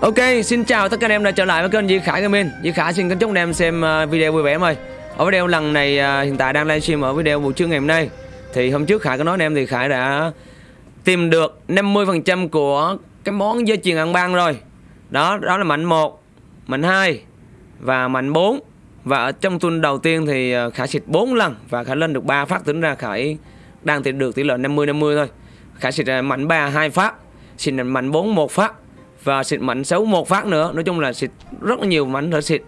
Ok, xin chào tất cả anh em đã trở lại với kênh Di Khải Gaming. Di Khải xin kính chúc anh em xem à, video vui vẻ em ơi. Ở video lần này à, hiện tại đang livestream ở video buổi trưa ngày hôm nay. Thì hôm trước Khải có nói anh em thì Khải đã tìm được 50% của cái món dây chuyền ăn ban rồi. Đó, đó là mạnh 1, mạnh 2 và mạnh 4. Và ở trong tuần đầu tiên thì à, Khải xịt 4 lần và Khải lên được 3 phát tính ra Khải đang tìm được tỷ lệ 50 50 thôi. Khải xịt mạnh 3 2 phát, xịt mạnh 4 1 phát và xịt mạnh xấu một phát nữa. Nói chung là xịt rất là nhiều mảnh thở xịt.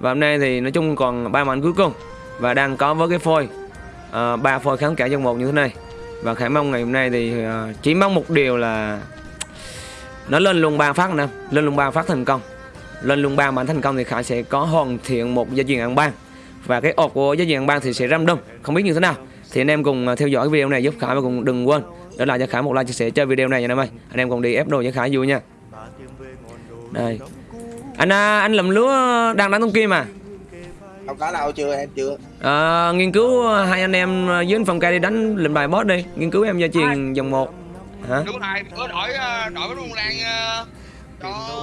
Và hôm nay thì nói chung còn ba mảnh cuối cùng. Và đang có với cái phôi. Ba ba phôi kháng cả trong một như thế này. Và khải mong ngày hôm nay thì uh, chỉ mong một điều là nó lên luôn ba phát nè. Lên luôn ba phát thành công. Lên luôn ba mảnh thành công thì khải sẽ có hoàn thiện một gia truyền ăn ban. Và cái ột của gia truyền ăn ban thì sẽ râm đông không biết như thế nào. Thì anh em cùng ờ, theo dõi video này giúp khải và cùng đừng quên. Để lại cho khải một like chia sẻ cho video này nha anh em ơi. Anh em cùng đi ép đồ cho khải vui nha đây. Anh à, anh lầm lúa đang đánh thông kim à? Không có đâu chưa em chưa. À, nghiên cứu hai anh em dưới anh phòng ca đi đánh lệnh bài boss đi. Nghiên cứu em gia truyền dòng một. Hả? Đúng rồi có đổi đổi cái rung lan cho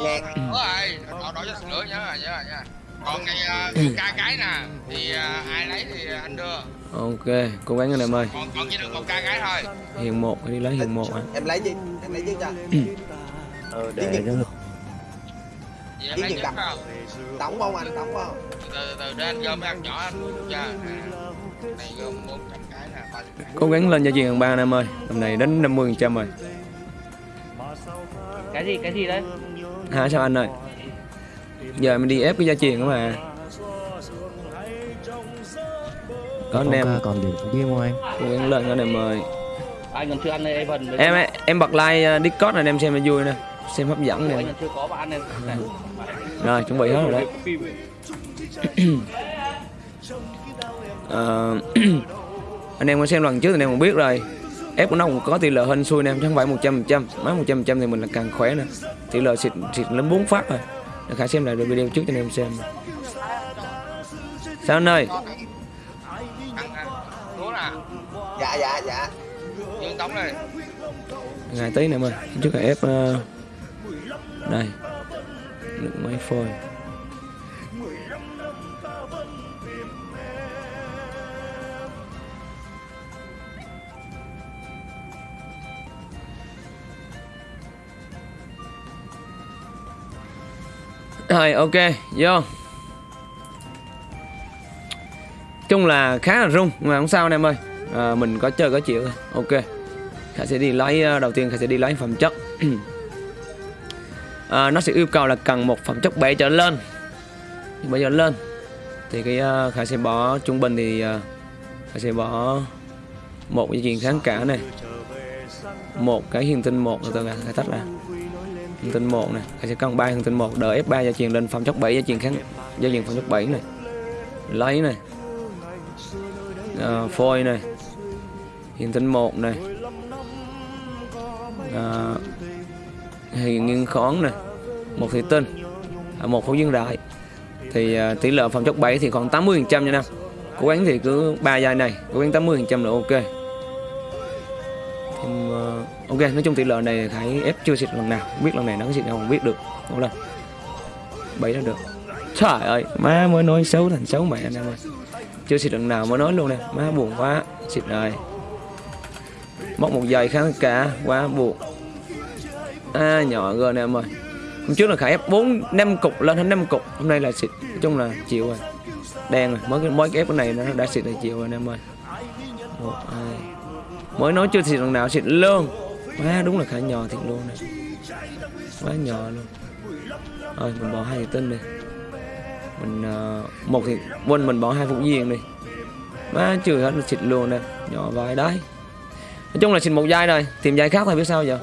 Lan. đúng rồi đổi đổi cho sữa nhớ rồi nhớ rồi nha còn ngày uh, ca cái nè thì à, ai lấy thì anh đưa. Ok cố gắng anh em ơi. Còn còn chỉ được một ca cái thôi. Hiền một đi lấy hiền một hả em lấy chứ em lấy chứ cho? Ờ Tiếng để Nhật. Cho em lấy Nhật trước đậm. không? Anh? Đóng không? Từ từ từ để anh gom ăn nhỏ anh cho À, này gom 400 cái nè ba chục cái. cố gắng lên gia truyền ba anh em ơi. Tầm này đến 50 trăm rồi. Cái gì cái gì đấy? Hả sao anh ơi? Giờ mình đi ép cái gia truyền mà có anh em. còn điểm không anh? Cố gắng lên anh em ơi. Anh còn chưa ăn đây Evan em em bật like uh, discord này em xem cho vui nè xem hấp dẫn anh này. Rồi chuẩn bị hết rồi đấy. Ờ, anh em có xem lần trước thì anh em cũng biết rồi. Ép của nó cũng có tỷ lệ hên xui nè chứ không phải một trăm phần trăm. Má một trăm phần trăm thì mình là càng khỏe nè. Tỷ lệ xịt xịt lên bốn phát rồi. Để khải xem lại được video trước cho anh em xem. Sao anh ơi? Dạ dạ dạ. Dương tống đây ngày tí nè em ơi trước là ép ờ, đây lượng máy phôi. Rồi ok, vô. Chung là khá là rung mà không sao anh em ơi. À, mình có chơi có chịu thôi. Ok khả sẽ đi lấy à, đầu tiên khả sẽ đi lấy phẩm chất. à, nó sẽ yêu cầu là cần một phẩm chất 7 trở lên. Bây giờ lên. Thì cái uh, khải sẽ bỏ trung bình thì uh, khải sẽ bỏ một cái chuyện kháng cả này. Một cái hiền tinh một từ từ khải khải tách ra hiền tinh một này. Khải sẽ cần ba hiền tinh một đợi f 3 gia truyền lên phẩm chất 7 gia truyền kháng gia truyền phẩm chất 7 này. Lấy này. À, phôi này. Hiền tinh một này. À, thì nghiêng khón này một thủy tinh à, một phổ dương đại. Thì à, tỷ lệ phòng chốc 7 thì khoảng 80 phần trăm nha năm cố gắng thì cứ ba giai này cố gắng 80 phần trăm là ok. Thì, à, ok nói chung tỷ lệ này khải ép chưa xịt lần nào không biết lần này nó có xịt nào không biết được một lần bảy là được. Trời ơi má mới nói xấu thành xấu mẹ anh em ơi chưa xịt lần nào mới nói luôn nè má buồn quá xịt rồi. Móc một giây kháng cả quá buồn à nhỏ g nè em ơi. Hôm trước là khải ép bốn năm cục lên thành năm cục. Hôm nay là xịt nói chung là chịu rồi. Đen rồi. Mới mới cái ép cái này nó đã xịt là chịu rồi em ơi. Một hai. Mới nói chưa xịt lần nào xịt luôn. Má đúng là khải nhỏ thiệt luôn này quá nhỏ luôn. Rồi mình bỏ hai thủy tinh đi. Mình uh, một thì quên mình bỏ hai phục viên đi. Má chưa hết xịt luôn nè. Nhỏ vài đấy nói chung là xịt một giai rồi. Tìm giai khác thôi biết sao giờ?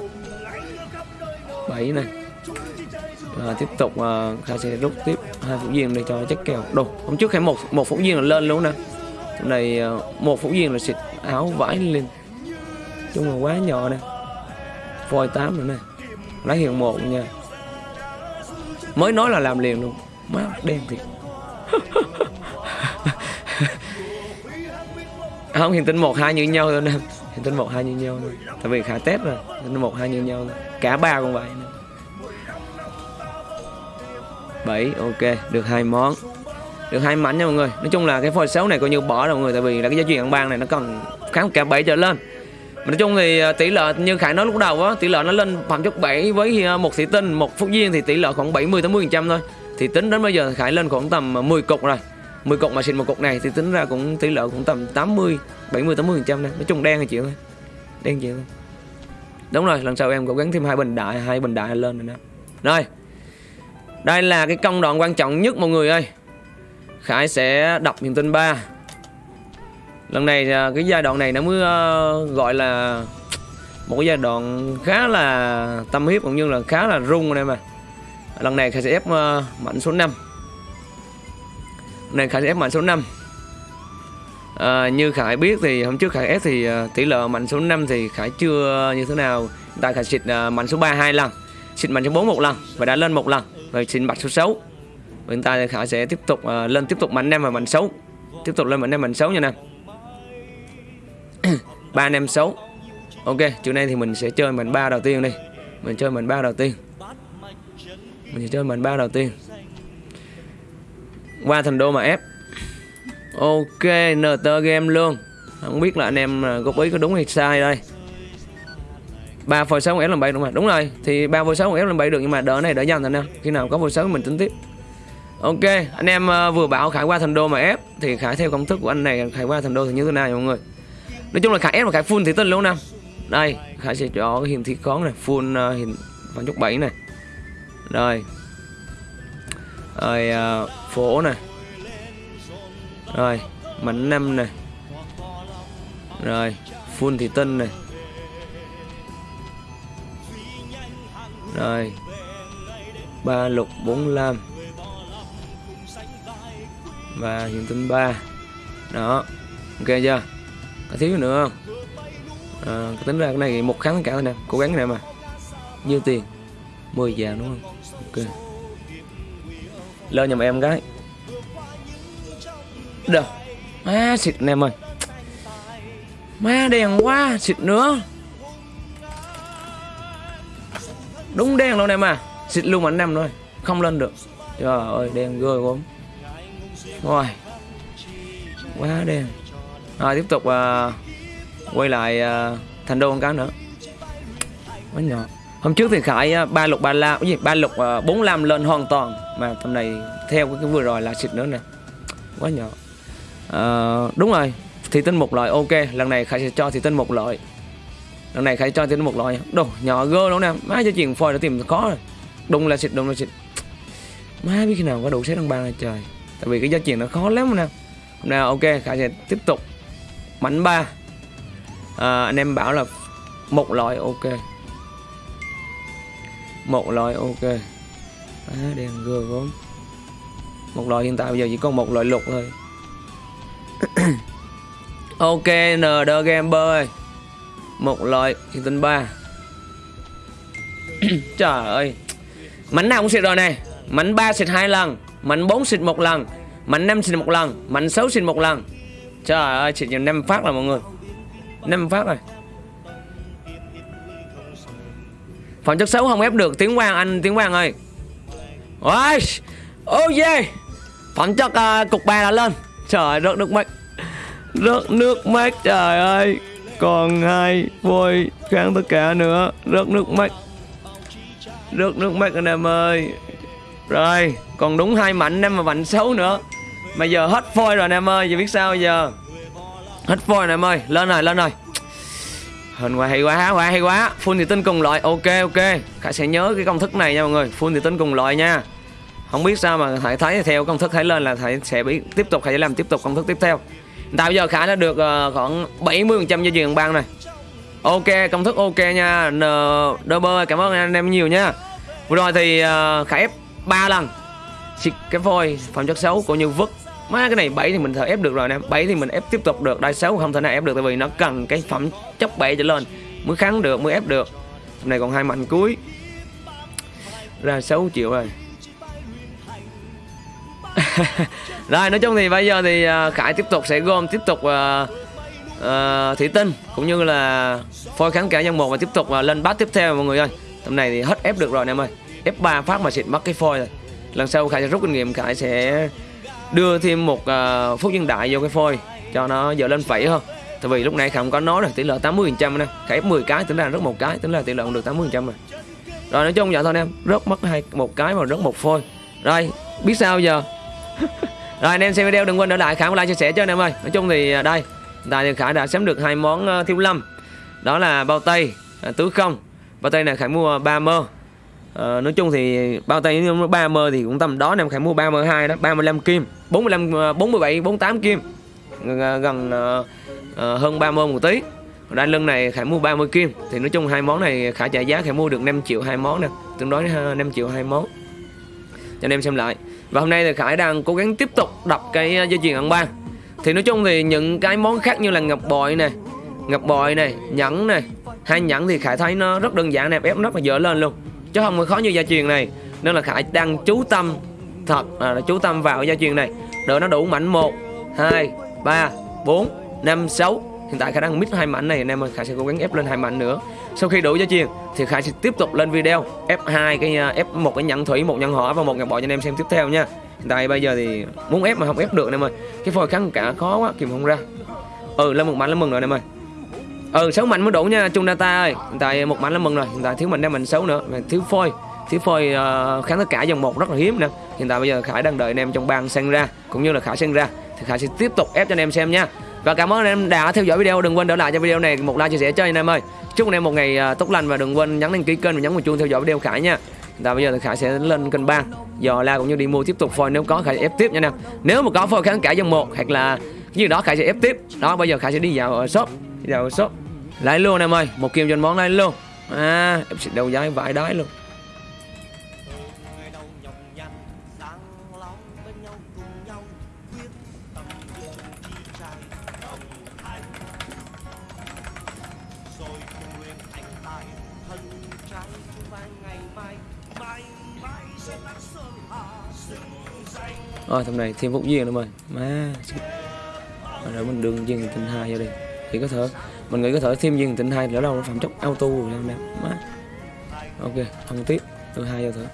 Bảy này à, tiếp tục ờ, uh, khả sẽ rút tiếp hai phút viên để cho chất kèo đồ hôm trước hay một một phút viên là lên luôn nè. Này ờ, một phút viên là xịt áo vải lên. Chung là quá nhỏ nè. Phôi tám nữa nè. Lấy hiện một nha. Mới nói là làm liền luôn. Má đen thiệt. Không hiện tinh một hai như nhau thôi nè thì tinh một hai như nhau thôi. Tại vì khả tết rồi hiện một hai như nhau thôi. cả ba cũng vậy nữa. 7 ok, được hai món. Được hai mảnh nha mọi người. Nói chung là cái phôi xấu này coi như bỏ rồi mọi người, tại vì là cái giá trị ăn ban này nó cần kháng cả 7 trở lên. Mà nói chung thì à, tỷ lệ như khải nói lúc đầu á, tỷ lệ nó lên phẩm chất 7 với à, một thị tinh, một phúc viên thì tỷ lệ khoảng 70 80 phần trăm thôi. Thì tính đến bây giờ khải lên khoảng tầm 10 cục rồi. 10 cục mà xịn một cục này thì tính ra cũng tỷ lệ cũng tầm 80 70 80 phần trăm này nói chung đen thì chịu thôi. Đen chịu thôi. Đúng rồi, lần sau em cố gắng thêm hai bình đại, hai bình đại lên rồi nè rồi, đây là cái công đoạn quan trọng nhất mọi người ơi. Khải sẽ đọc niềm tin 3 Lần này à, cái giai đoạn này nó mới à, gọi là một cái giai đoạn khá là tâm huyết cũng như là khá là rung anh em à. Lần này Khải sẽ ép à, mạnh số 5 Lần Khải sẽ ép mạnh số 5 à, Như Khải biết thì hôm trước Khải ép thì uh, tỷ lệ mạnh số 5 thì Khải chưa như thế nào. Tại Khải xịt uh, mạnh số 3 hai lần Xịt mạnh số 4 một lần và đã lên một lần và xịt mạnh số 6 hiện tại thì Khải sẽ tiếp tục uh, lên tiếp tục mạnh 5 và mạnh 6 tiếp tục lên mạnh 5 mạnh 6 nha nè. 3 anh em xấu. Ok chiều nay thì mình sẽ chơi mạnh ba đầu tiên đi. Mình chơi mạnh ba đầu tiên. Mình sẽ chơi mạnh ba đầu tiên qua thành đô mà ép. Ok nt game luôn. Không biết là anh em à, góp ý có đúng hay sai đây. Ba phôi sáu ép làm bảy đúng rồi đúng rồi thì ba phôi sáu ép làm bảy được nhưng mà đỡ này đỡ dần thành nè khi nào có phôi sáu mình tính tiếp. Ok, anh em à, vừa bảo Khải qua thành đô mà ép Thì Khải theo công thức của anh này Khải qua thành đô thì như thế nào mọi người? Nói chung là Khải ép và Khải full thị tinh luôn nè. Đây, Khải sẽ cho cái thị con này Full à, uh, hiểm phản chút bảy này. Rồi rồi uh, phổ này Rồi Mảnh 5 này Rồi Full thị tinh này Rồi ba lục bốn lam. Và hiện tinh ba. Đó ok chưa? Có thiếu nữa không? À, tính ra cái này một kháng cả thôi nè. Cố gắng nè mà. Nhiêu tiền? 10 vàng đúng không? Ok lên nhầm em cái. Đâu má xịt anh em ơi. Má đèn quá xịt nữa. Đúng đen luôn em à. Xịt luôn mà anh em thôi. Không lên được. Trời ơi đen ghê quá. Rồi. Quá đen. Rồi tiếp tục uh, quay lại uh, thành đô con cá nữa. Quá nhỏ. Hôm trước thì khải à, ba lục ba la cái gì? Ba lục uh, bốn lam lên hoàn toàn mà tầm này theo cái, vừa rồi là xịt nữa nè quá nhỏ. À, đúng rồi thì tinh một loại ok lần này khải sẽ cho thì tinh một loại lần này khải cho thì tinh một loại đồ nhỏ gơ luôn nè má cho chuyện phôi đã tìm khó rồi. Đúng là xịt đúng là xịt. Má biết khi nào có đủ xét đăng ban này trời. Tại vì cái giá chuyện nó khó lắm nè. Hôm nay ok khải sẽ tiếp tục. Mảnh ba. À, anh em bảo là một loại ok. Một loại ok à, đèn gơ gốm một loại hiện tại bây giờ chỉ còn một loại lục thôi. Ok nd gamber ơi một loại hiện tinh ba. Trời ơi. Mảnh nào cũng xịt rồi này. Mảnh 3 xịt hai lần mảnh 4 xịt một lần mảnh 5 xịt một lần mảnh 6 xịt một lần. Trời ơi xịt nhiều năm phát rồi mọi người. Năm phát rồi. Phẩm chất xấu không ép được. Tiếng Quang anh tiếng Quang ơi. Ôi Oh yeah Phẩm chất uh, cục ba đã lên. Trời rớt nước mắt. Rớt nước mắt trời ơi. Còn hai vôi kháng tất cả nữa. Rớt nước mắt. Rớt nước mắt anh em ơi. Rồi còn đúng hai mạnh em mà mạnh xấu nữa. Mà giờ hết phôi rồi anh em ơi giờ biết sao giờ? Hết phôi anh em ơi. Lên rồi lên rồi hình quá hay quá quá hay quá. Full thì tinh cùng loại. Ok ok. Khải sẽ nhớ cái công thức này nha mọi người. Full thì tinh cùng loại nha. Không biết sao mà thầy thấy theo công thức khải lên là thầy sẽ bị tiếp tục thầy sẽ làm tiếp tục công thức tiếp theo. Tại bây giờ khải đã được uh, khoảng 70 phần trăm cho truyền bang này ok công thức ok nha. N double cảm ơn anh em nhiều nha. Vừa rồi thì uh, khải ép ba lần. Xịt cái phôi phẩm chất xấu cũng như vứt má cái này 7 thì mình thở ép được rồi nè. 7 thì mình ép tiếp tục được. Đai xấu không thể nào ép được tại vì nó cần cái phẩm chốc 7 trở lên. Mới kháng được mới ép được. Hôm nay còn hai mạnh cuối. Ra 6 triệu rồi. Rồi nói chung thì bây giờ thì à, khải tiếp tục sẽ gom tiếp tục uh, uh, thủy tinh cũng như là phôi kháng cả nhân một và tiếp tục uh, lên bát tiếp theo mọi người ơi. Tầm này thì hết ép được rồi anh em ơi. Ép 3 phát mà xịt mất cái phôi rồi. Lần sau khải sẽ rút kinh nghiệm khải sẽ đưa thêm một uh, phút nhân đại vô cái phôi cho nó dở lên phẩy hơn tại vì lúc này không có nói được tỷ lệ 80 phần trăm nè. Khải 10 cái tính ra rất một cái tính là tỷ lệ cũng được 80 phần trăm rồi rồi nói chung vậy thôi anh em rớt mất hai một cái mà rớt một phôi. Rồi biết sao giờ? Rồi anh em xem video đừng quên để lại khải một like chia sẻ cho anh em ơi. Nói chung thì à, đây tại thì khải đã sắm được hai món ờ, thiếu lâm. Đó là bao tây à, tứ không. Bao tây này khải mua 3 mơ. Ờ, nói chung thì bao tay nếu 3 mơ thì cũng tầm đó em khải mua 3 mơ 2 đó 35 kim 45 ờ, 47 48 kim. Gần, gần uh, Ờ, hơn 30 một tí. Còn đai lưng này khải mua 30 kim. Thì nói chung hai món này khải trả giá, khải mua được 5 triệu hai món nè. Tương đối ờ, 5 triệu hai món. Cho anh em xem lại. Và hôm nay thì khải đang cố gắng tiếp tục đập cái ờ, dây chuyền ăn ba. Thì nói chung thì những cái món khác như là ngọc bội này ngọc bội này nhẫn này hai nhẫn thì khải thấy nó rất đơn giản nè, ép rất là dở lên luôn. Chứ không có khó như gia truyền này. Nên là khải đang chú tâm, thật là chú tâm vào gia truyền này. Đợi nó đủ mảnh một, hai, ba, bốn năm sáu. Hiện tại khả năng mít hai mảnh này. Anh em ơi khải sẽ cố gắng ép lên hai mảnh nữa. Sau khi đủ giá chiên thì khải sẽ tiếp tục lên video. Ép hai cái à, ép một cái nhận thủy một nhận hỏa và một nhận bội cho anh em xem tiếp theo nha. Hiện tại bây giờ thì muốn ép mà không ép được anh em ơi. Cái phôi kháng cả khó quá kìm không ra. Ừ lên một mảnh là mừng rồi anh em ơi. Ừ sáu mảnh mới đủ nha chung data ơi. Hiện tại một mảnh là mừng rồi. Hiện tại thiếu mình đang mình xấu nữa. Mà thiếu phôi. Thiếu phôi uh, kháng tất cả dòng một rất là hiếm nè. Hiện tại bây giờ khải đang đợi anh em trong bang sang ra cũng như là khải sang ra thì khải sẽ tiếp tục ép cho anh em xem nha và cảm ơn anh em đã theo dõi video. Đừng quên để lại cho video này một like chia sẻ. Cho anh em ơi. Chúc anh em một ngày à, tốt lành và đừng quên nhấn đăng ký kênh và nhấn vào chuông theo dõi video khải nha. Và bây giờ thì khải sẽ lên kênh bang dò la cũng như đi mua tiếp tục phôi. Nếu có, khải sẽ ép tiếp nha nè. Nếu mà có, phôi kháng cả dòng một hoặc là cái gì đó, khải sẽ ép tiếp. Đó, bây giờ khải sẽ đi vào à, shop. Đi vào shop. Lấy luôn em ơi. Một kim cho món lấy luôn. À em sẽ đầu dái vải đái luôn. Rồi, thằng này thêm phúc duyên nữa ơi má rồi mình đường duyên tình hai vô đi. Thì có thể, mình nghĩ có thể thêm duyên tình hai nữa đâu nó phạm chất auto rồi em em má. Ok không tiếp, đưa hai vô thử.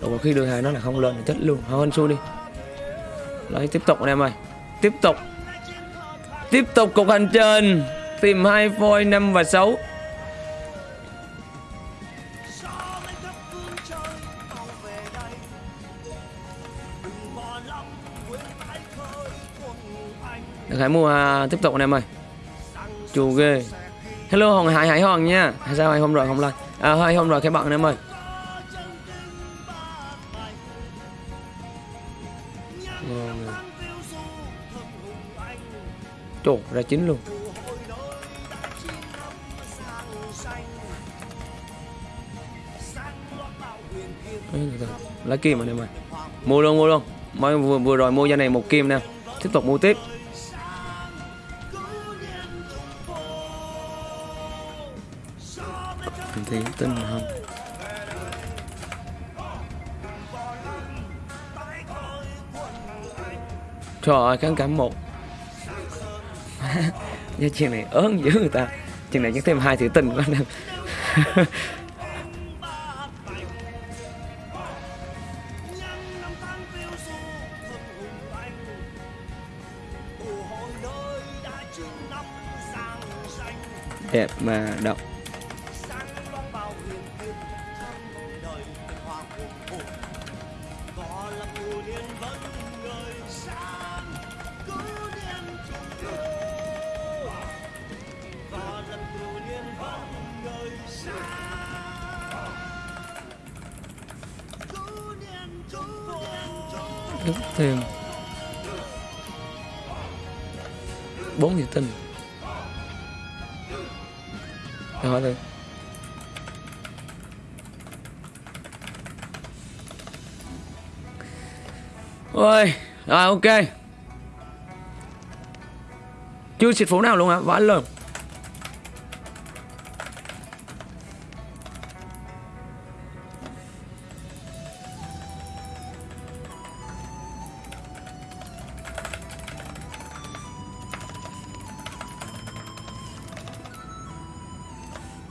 Rồi khi đưa hai nó là không lên thì chết luôn. Thôi, anh xui đi. Lấy, tiếp tục anh em ơi tiếp tục. Tiếp tục cục hành trình. Tìm hai phôi năm và sáu. Được mua à, tiếp tục anh em ơi. Chù ghê. Hello Hồng Hải Hải Hoàng nha. Sao hai hôm rồi không like À hai hôm rồi các bạn anh em ơi. Ngon. Trời ra chín luôn. Lá. Lấy kim anh em ơi. Mua luôn mua luôn. Mới vừa, vừa rồi mua ra này một kim nè. Tiếp tục mua tiếp. Mình thấy tin là không Trời ơi kháng cảm một. Nha chuyện này ớn dữ người ta. Chuyện này nhắc thêm hai thử tình quá anh Đẹp mà động ok. Chưa xịt phủ nào luôn hả Vãi luôn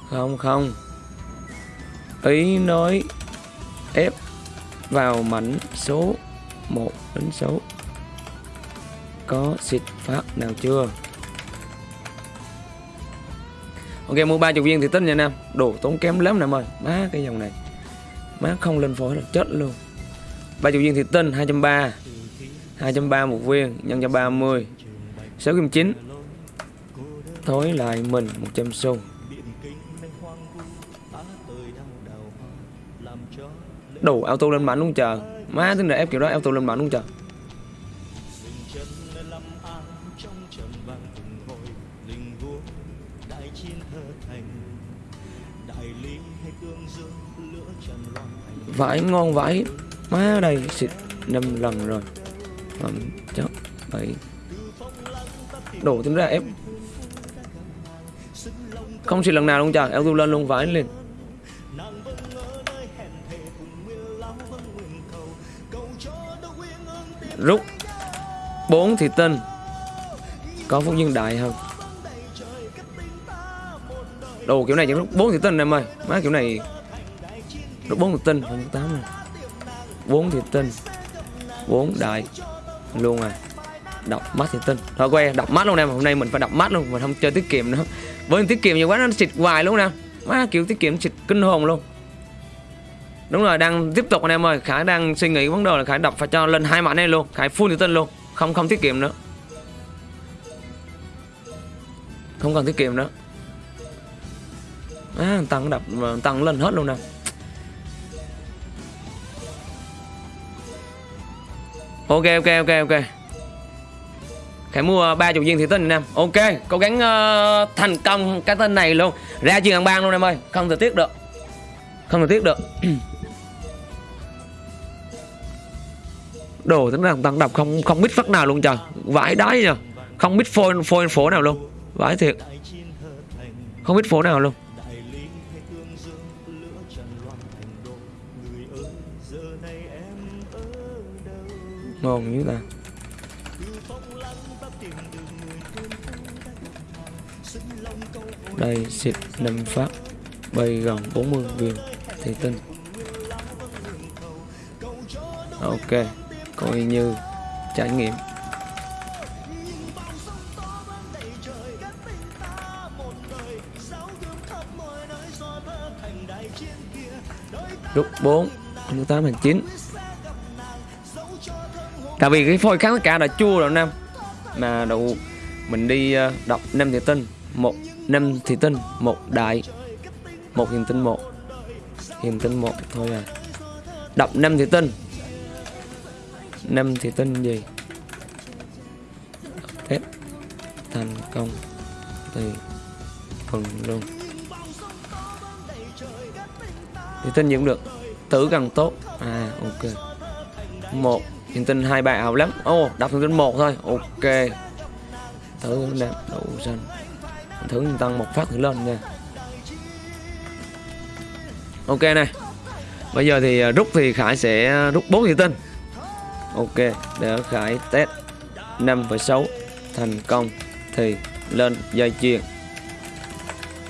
Không không. Ý nói Ép vào mảnh số 1 đến số có xịt phát nào chưa? Ok, mua ba chục viên thì tính nha Nam. Đồ tốn kém lắm Nam ơi. Má cái dòng này. Má không lên phổi là chết luôn. Ba chục viên thì tinh 230 230 một viên, nhân cho 30 6 kim 9 Thối lại mình 100 xu. Đủ auto lên mạnh luôn chờ. Má tính là ép kiểu đó, auto lên mạnh luôn chờ. Vãi ngon vãi Má đây xịt năm lần rồi. Um, chắc bảy. Đổ tính ra ép. Không xịt lần nào luôn trời. Auto lên luôn vãi lên Rút. Bốn thì tinh Có phúc nhân đại không Đồ kiểu này chỉ rút bốn thì tinh em ơi. Má kiểu này được 4 thì tinh Không 8 rồi 4 thì tinh 4 đại Luôn à. Đọc mắt thì tinh Thôi quay đọc mắt luôn em. Hôm nay mình phải đọc mắt luôn Mình không chơi tiết kiệm nữa. Với tiết kiệm nhiều quá nó xịt hoài luôn nè. Má kiểu tiết kiệm xịt kinh hồn luôn. Đúng rồi đang tiếp tục anh em ơi. Khải đang suy nghĩ vấn đề là Khải đọc phải cho lên hai mảnh này luôn. Khải full thì tinh luôn. Không không tiết kiệm nữa. Không cần tiết kiệm nữa. À, tăng đập tăng lên hết luôn nè. Ok ok ok ok. Khải mua ờ, ba chục viên thủy tinh anh em Ok cố gắng uh, thành công cái tên này luôn. Ra chuyện hàng bang luôn em ơi. Không thể tiếc được. Không thể tiếc được. Đồ tính ra tăng đập không không biết phát nào luôn trời. Vãi đái nhờ. Không biết phôi phôi phổ nào luôn. Vãi thiệt. Không biết phổ nào luôn. Ngon như ta đây xịt 5 phát bay gần 40 viên thì tinh. Ok, coi như trải nghiệm. Lúc 4 tám hành chín tại vì cái phôi kháng tất cả là chua rồi nam mà đậu mình đi ờ, đọc năm thì tinh, một năm thì tinh, một đại, một hiền tinh, một hiền tinh, một thôi à. Đọc năm thì tinh. Năm thì tinh gì? Phép thành công thì phần luôn. Thì tinh gì cũng được, tử càng tốt. À ok. Một Hiện tinh hai bài ảo lắm. Ô oh, đọc thông tin một thôi. Ok. Thử nè Đậu xanh. Thử tăng một phát thử lên nha. Ok này Bây giờ thì à, rút thì Khải sẽ rút 4 hiện tinh. Ok Để Khải test 5,6 Thành công Thì lên dây chuyền.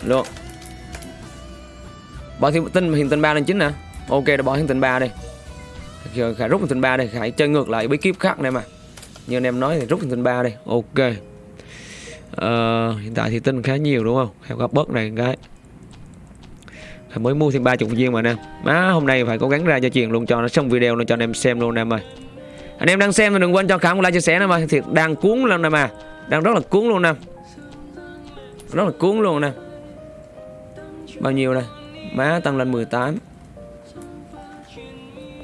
Luôn. Bỏ hiện tinh hiện tinh ba lên chính nè. Ok đã bỏ hiện tinh ba đi khải rút thành ba đây khải chơi ngược lại bí kíp khác này mà. Như anh em nói thì rút thành ba đây ok. Uh, hiện tại thì tinh khá nhiều đúng không? Khải gặp bớt này cái. Khải mới mua thêm ba chục viên mà nè má hôm nay phải cố gắng ra cho chuyện luôn cho nó xong video luôn cho anh em xem luôn em ơi. Anh em đang xem thì đừng quên cho khải một like chia sẻ nè mà. Thiệt đang cuốn lắm nè mà. Đang rất là cuốn luôn nè. Rất là cuốn luôn nè. Bao nhiêu đây? Má tăng lên 18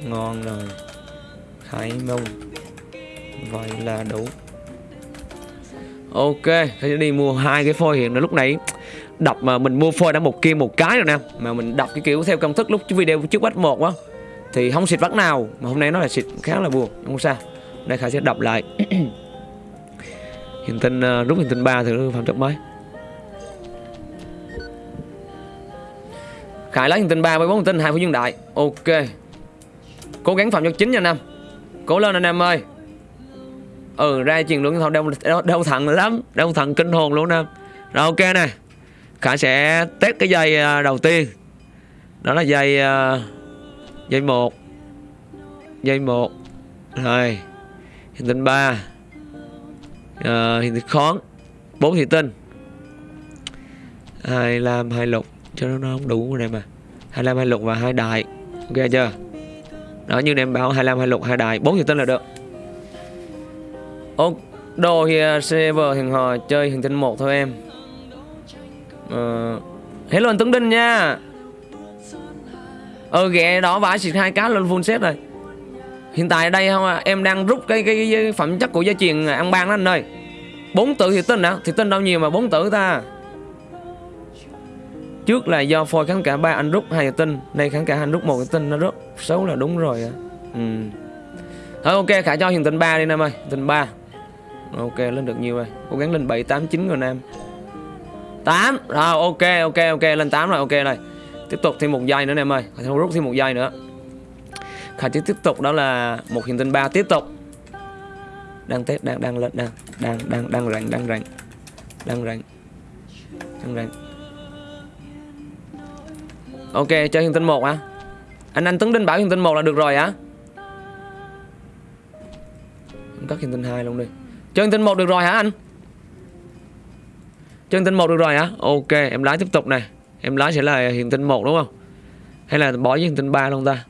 ngon rồi. Khải mông. Vậy là đủ ok sẽ đi mua hai cái phôi hiện là lúc nãy. Đọc mà mình mua phôi đã một kia một cái rồi nè. Mà mình đọc cái kiểu theo công thức lúc video trước bắt một á thì không xịt vắt nào. Mà hôm nay nó là xịt khá là buồn không sao. Đây khải sẽ đọc lại. Hiện tinh uh, rút hiện tinh ba thử phạm trọng mấy khải lấy hiện tinh ba với bốn hiện tinh hai phút dương đại. Ok cố gắng phạm cho chính nha anh em. Cố lên anh em ơi. Ừ ra chuyện luôn thôi đau, đau, đau thận lắm. Đau thận kinh hồn luôn em. Rồi ok nè. Khả sẽ test cái dây à, đầu tiên. Đó là dây à, dây một. Dây một. Rồi. Hình tinh ba. À, Hình tinh khón. Bốn thị tinh. Hai lam hai lục. Cho nó, nó không đủ này mà. Hai lam hai lục và hai đại. Ok chưa? Đó như em bảo hai lam hai lục hai đại bốn thị tinh là được. Ô đồ thì à, server hẹn hò chơi hình tinh một thôi em. Ờ hello anh Tuấn Đinh nha. Ờ ghẹ đó vải xịt hai cá lên full set rồi. Hiện tại ở đây không à, em đang rút cái, cái, cái phẩm chất của gia truyền ăn ban đó anh ơi. Bốn tử thì tinh hả? Thì tinh đâu nhiều mà bốn tử ta? Trước là do phôi kháng cả ba anh rút, hai cái tinh. Nay kháng cả anh rút, một cái tinh. Nó rất xấu là đúng rồi à. ừ. thôi, ok, khả cho hiện tinh ba đi, nam ơi. Tinh ba. Ok, lên được nhiều rồi. Cố gắng lên bảy, tám, chín rồi, nam. 8 rồi, ok ok ok, lên 8 rồi, ok rồi. Tiếp tục thêm một giây nữa, Nam ơi. Khả rút thêm một giây nữa. Khả chỉ tiếp tục, đó là một hiện tinh ba tiếp tục. Đang tết đang đang lên, đang đang đang đang rảnh đang rảnh đang rảnh đang rảnh ok cho hiện tinh một hả anh anh tấn đinh bảo hiện tinh một là được rồi hả Em cắt hiện tinh hai luôn đi cho hiện tinh một được rồi hả anh Chân tinh một được rồi hả? Ok, em lái tiếp tục này. Em lái sẽ là hiện tinh một đúng không? Hay là bỏ với hiện tinh ba luôn ta?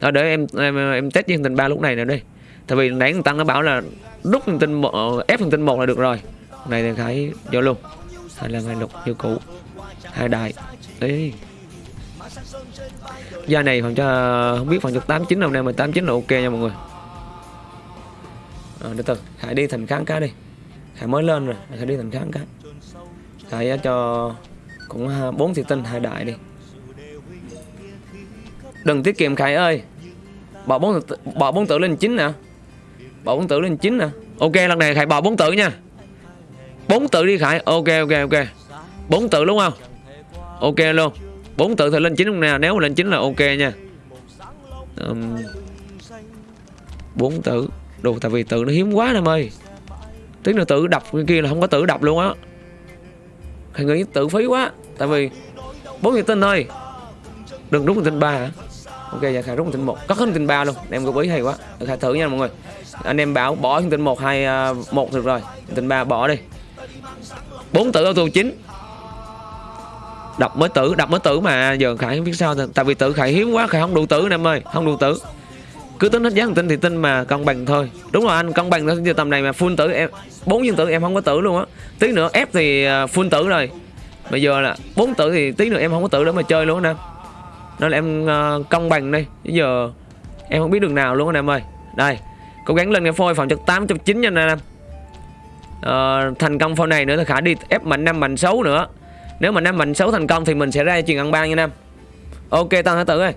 Thôi để em em em test với hiện tinh ba lúc này nữa đi. Tại vì nãy thằng Tăng nó bảo là đúc hiện tinh một ép hiện tinh một là được rồi. Này thì khải vô luôn. Hai là hai lục như cũ. Hai đại. Ê. Gia này phòng cho không biết phòng cho 89 hôm nay mà 89 là ok nha mọi người. Ờ, à, từ từ, Khải đi thành kháng cá đi. Khải mới lên rồi, Khải đi thành kháng cá. Khải ờ, cho cũng ha- bốn thị tinh hai đại đi. Đừng tiết kiệm Khải ơi. Bỏ bốn bỏ bốn tử lên 9 nè. Bỏ bốn tử lên 9 nè. Ok lần này Khải bỏ bốn tử nha. Bốn tử đi Khải. Ok ok ok. Bốn tử đúng không? Ok luôn bốn tự thì lên chín không nào? Nếu mà lên chín là ok nha. Bốn tự đồ, tại vì tự nó hiếm quá em ơi. Tiếng là tự đập kia là không có tự đập luôn á. Thầy nghĩ tự phí quá, Tại vì bốn người tinh thôi. Đừng rút tinh ba hả? Ok dạ, giờ khai rút tinh một. Có hết tinh ba luôn. Em góp ý hay quá. Dạ, khai thử nha mọi người. Anh em bảo bỏ tinh một, hai à, một được rồi. Tinh ba bỏ đi. Bốn tự auto chín đọc mới tử đọc mới tử mà. Giờ Khải không biết sao Tại vì tử Khải hiếm quá Khải không đủ tử nè em ơi. Không đủ tử. Cứ tính hết giá thằng thì tin mà cân bằng thôi. Đúng rồi anh cân bằng thôi. Giờ tầm này mà full tử em bốn viên tử em không có tử luôn á. Tí nữa ép thì phun full tử rồi. Bây giờ là bốn tử thì tí nữa em không có tử để mà chơi luôn á nên là em à, công bằng đi. Bây giờ em không biết đường nào luôn anh em ơi. Đây cố gắng lên cái phôi phòng chất tám chục chín nha nam. Ờ, thành công phôi này nữa thì khả đi ép mạnh năm mạnh xấu nữa nếu mà năm mạnh xấu thành công thì mình sẽ ra chuyện ăn ban nha nam. Ok tăng thái tử ơi.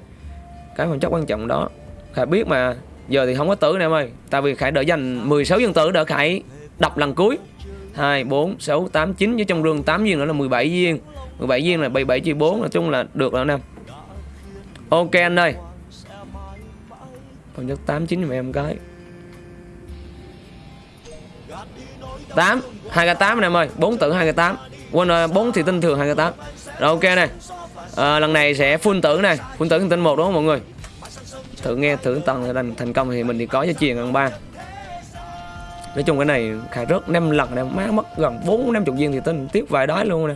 Cái phần chất quan trọng đó. Khải biết mà Giờ thì không có tử nè em ơi. Tại vì Khải đợi dành 16 viên tử đỡ Khải đọc lần cuối. 2, 4, 6, 8, 9 Với trong rương 8 viên nữa là 17 viên. 17 viên là 77 chia 4 Nói chung là được rồi nè Ok anh ơi. Phần chất 8, 9 giùm em cái. 8 2 k 8 anh em ơi. 4 tử 2 k 8 Quên rồi 4 thì tinh thường 2 k 8 Rồi ok này. À, Lần này sẽ full tử này. Full tử tinh một đúng không mọi người? Thử nghe thử tầng thành thành công thì mình thì có giá truyền gần ba. Nói chung cái này khai rớt năm lần này má mất gần bốn năm chục viên thì tin tiếp vài đói luôn nè.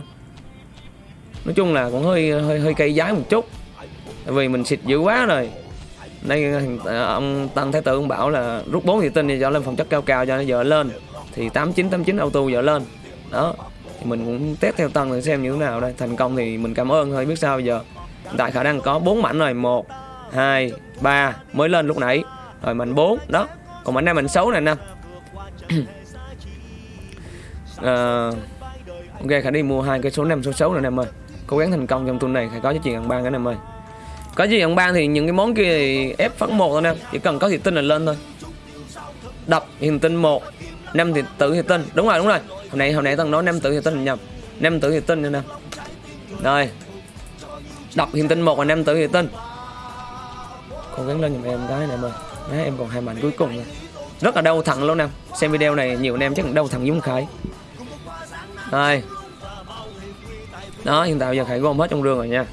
Nói chung là cũng hơi hơi hơi cây giá một chút. Tại vì mình xịt dữ quá rồi. Đây ờ, ờ, ông tăng thái tử ông bảo là rút bốn thì tinh thì cho lên phòng chất cao cao cho nó giờ lên. Thì 89 89 auto giờ lên. Đó thì mình cũng test theo tầng để xem như thế nào đây. Thành công thì mình cảm ơn thôi biết sao bây giờ. Hiện tại khả năng có bốn mảnh rồi. Một 2, 3 mới lên lúc nãy. Rồi mạnh 4 đó. Còn mạnh 5 mạnh 6 này nè. À, Ok khả đi mua hai cái số 5 số 6 này em ơi. Cố gắng thành công trong tuần này khả có cho chuyện ăn ban em ơi. Có gì ăn ban thì những cái món kia thì ép phấn một thôi nè. Chỉ cần có thị tinh là lên thôi. Đập hiện tinh một năm thì tự thì tinh Đúng rồi đúng rồi hôm nay hôm nay tao nói năm tử thì tinh là nhầm năm tử thì tinh nữa nè. Rồi. Đập hiện tinh một và năm tử thì tinh cố gắng lên giùm em cái này em ơi. Má, em còn hai mảnh cuối cùng rồi rất là đau thẳng luôn nè. Xem video này nhiều anh em chắc đau thẳng giống Khải. Rồi. Đó hiện tại giờ Khải gom hết trong rương rồi nha.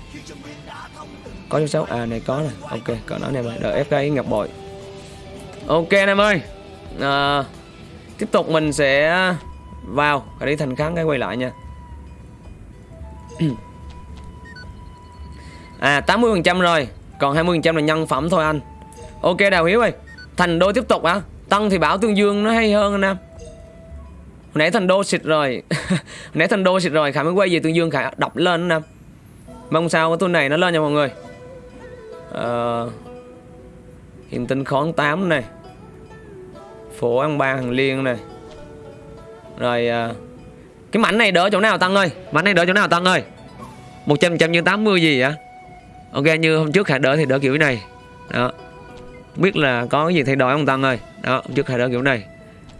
Có số xấu à này có nè. Ok có nó này em ơi. Đợi ép cái ngập bội. Ok anh em ơi. À, tiếp tục mình sẽ vào cái đấy thành kháng cái quay lại nha. À 80 phần trăm rồi còn 20 phần trăm là nhân phẩm thôi anh. Ok đào hiếu ơi thành đô tiếp tục hả? Tăng thì bảo tương dương nó hay hơn anh em. Hồi nãy thành đô xịt rồi Hồi nãy thành đô xịt rồi khả mới quay về tương dương khả đọc lên anh em. Mong sao cái tuần này nó lên nha mọi người. Ờ, hiện tinh khón 8 này. Phổ ăn ba hàng liên này rồi uh, cái mảnh này đỡ chỗ nào tăng ơi? Mảnh này đỡ chỗ nào tăng ơi? 100 trăm như 80 gì vậy? Ok như hôm trước khả đỡ thì đỡ kiểu này. Đó. Không biết là có cái gì thay đổi không tăng ơi? Đó hôm trước khả đỡ kiểu này.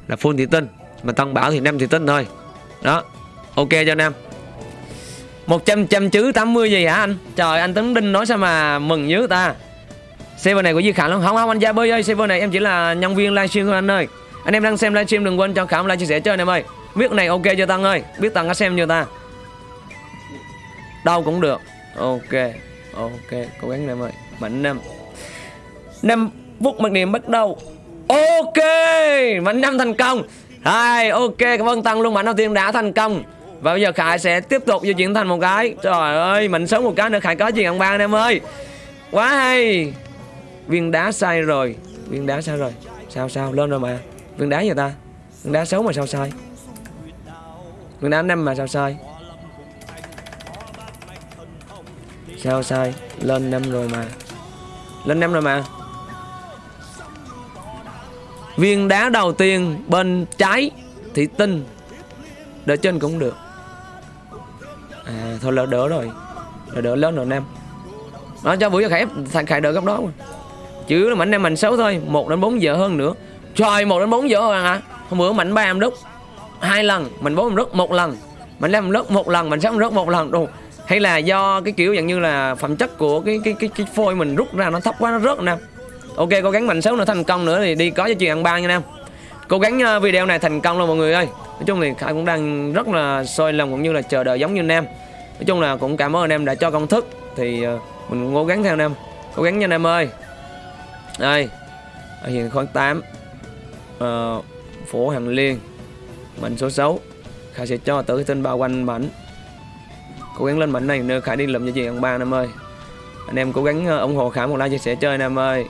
Là full thị tinh mà tăng bảo thì 5 thị tinh thôi. Đó ok cho anh em 100 trăm chứ 80 gì hả anh? Trời anh Tấn Đinh nói sao mà mừng dữ ta. Server này của Duy Khả không? Không không anh Gia Bơi ơi Server này em chỉ là nhân viên livestream thôi anh ơi. Anh em đang xem livestream đừng quên cho Khả like, chia sẻ chơi anh em ơi. Biết này ok chưa Tăng ơi? Biết Tăng có xem chưa ta? Đâu cũng được. Ok Ok. Cố gắng em ơi. Mạnh năm. Năm phút mặc niệm bắt đầu. Ok, Mạnh năm thành công. Hai, ok, cảm ơn Tăng luôn. Mạnh đầu tiên đã thành công. Và bây giờ Khải sẽ tiếp tục di chuyển thành một cái. Trời ơi mình sống một cái nữa. Khải có gì ăn ba anh em ơi. Quá hay. Viên đá sai rồi. Viên đá sai rồi. Sao sao? Lên rồi mà. Viên đá gì ta. Viên đá xấu mà sao sai? Viên đá năm mà sao sai? Sao sai? Lên năm rồi mà. Lên năm rồi mà. Viên đá đầu tiên bên trái Thị tinh. Đỡ trên cũng được. À thôi là đỡ rồi. Là đỡ lớn rồi, năm. Nó cho buổi cho khải thành khải đỡ gấp đó mà. Chứ là mảnh em mảnh xấu thôi 1 đến 4 giờ hơn nữa. Trời 1 đến 4 giờ hơn hả? Hôm bữa mạnh 3 em đúc hai lần Mình 4 em đúc một lần Mình 5 em đúc một lần Mình 6 em đúc một lần. Đồ. Hay là do cái kiểu dạng như là phẩm chất của cái cái cái, cái phôi mình rút ra nó thấp quá nó rớt nè. Ok cố gắng mạnh 6 nữa thành công nữa thì đi có cho chuyện ăn ba nha em. Cố gắng ờ, video này thành công luôn mọi người ơi. Nói chung thì Khải cũng đang rất là sôi lòng cũng như là chờ đợi giống như anh em Nói chung là cũng cảm ơn anh em đã cho công thức. Thì ờ, mình cũng cố gắng theo anh em Cố gắng nha anh em ơi. Đây Hiện khoảng 8 uh, Phổ Hàng Liên Mảnh số 6 Khải sẽ cho tới cái tên bao quanh mảnh. Cố gắng lên mảnh này nữa Khải đi lượm cho chị ông ba anh em ơi. Anh em cố gắng ờ, ủng hộ Khải một like chia sẻ chơi anh em ơi.